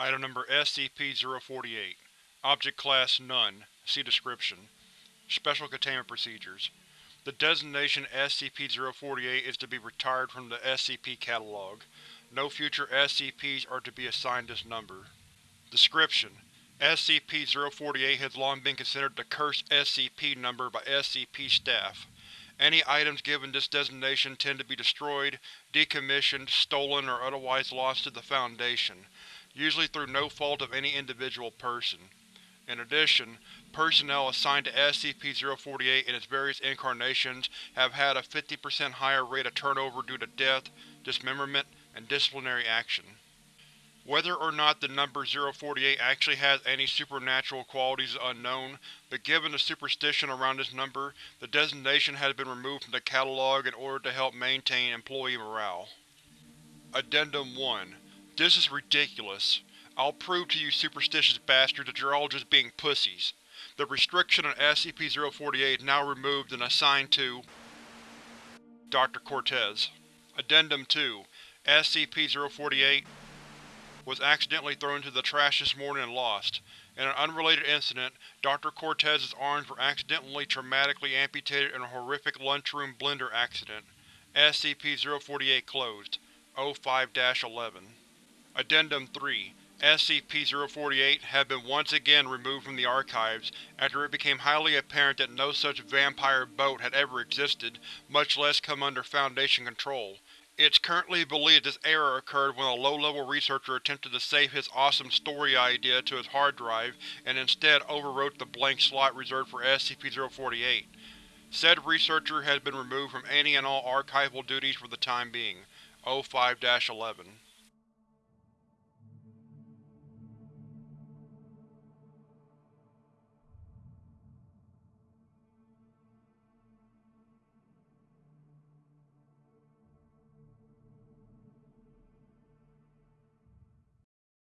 Item Number SCP-048 Object Class None See Description Special Containment Procedures The designation SCP-048 is to be retired from the SCP Catalog. No future SCPs are to be assigned this number. Description: SCP-048 has long been considered the Cursed SCP number by SCP staff. Any items given this designation tend to be destroyed, decommissioned, stolen, or otherwise lost to the Foundation usually through no fault of any individual person. In addition, personnel assigned to SCP-048 in its various incarnations have had a 50% higher rate of turnover due to death, dismemberment, and disciplinary action. Whether or not the number 048 actually has any supernatural qualities is unknown, but given the superstition around this number, the designation has been removed from the catalog in order to help maintain employee morale. Addendum 1 this is ridiculous. I'll prove to you superstitious bastards that you're all just being pussies. The restriction on SCP-048 is now removed and assigned to Dr. Cortez. Addendum 2 SCP-048 was accidentally thrown into the trash this morning and lost. In an unrelated incident, Dr. Cortez's arms were accidentally traumatically amputated in a horrific lunchroom blender accident. SCP-048 closed. O5-11 Addendum 3 SCP-048 has been once again removed from the archives after it became highly apparent that no such vampire boat had ever existed, much less come under Foundation control. It's currently believed this error occurred when a low-level researcher attempted to save his awesome story idea to his hard drive and instead overwrote the blank slot reserved for SCP-048. Said researcher has been removed from any and all archival duties for the time being. O5-11